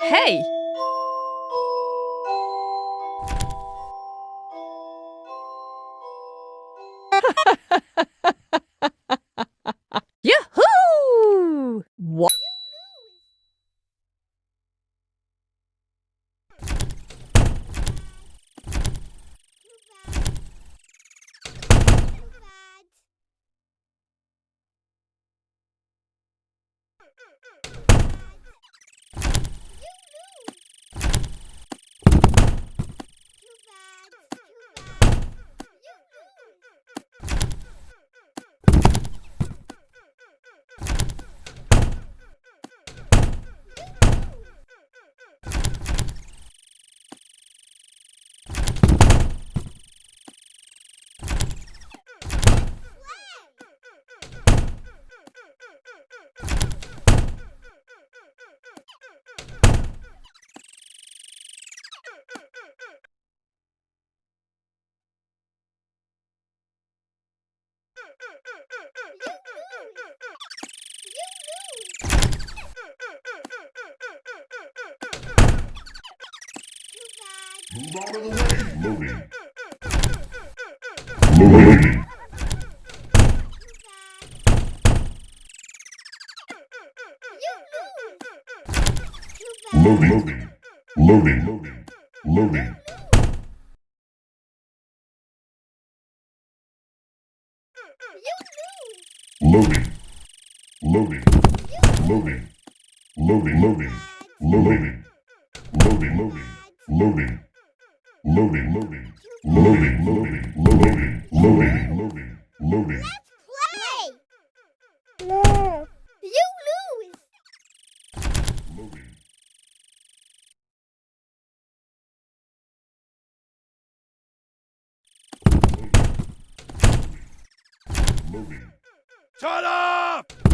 Hey! Move out of the way. Loading. Loading. Loading. Loading. Loading. Loading. Loading. Loading. Loading. Loading. Loading. Loading. Loading. Loading. Loading. Loading, loading, loading, loading, loading, loading, loading, loading. Play! No. You lose! Loading. Loading. Shut up!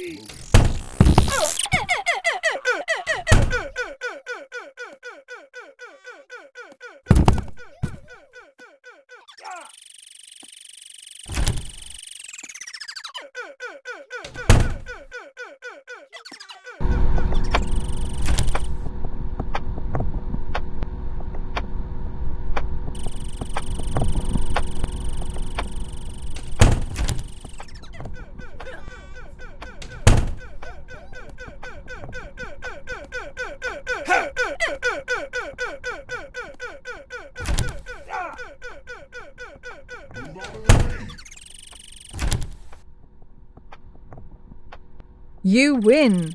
Peace. You win.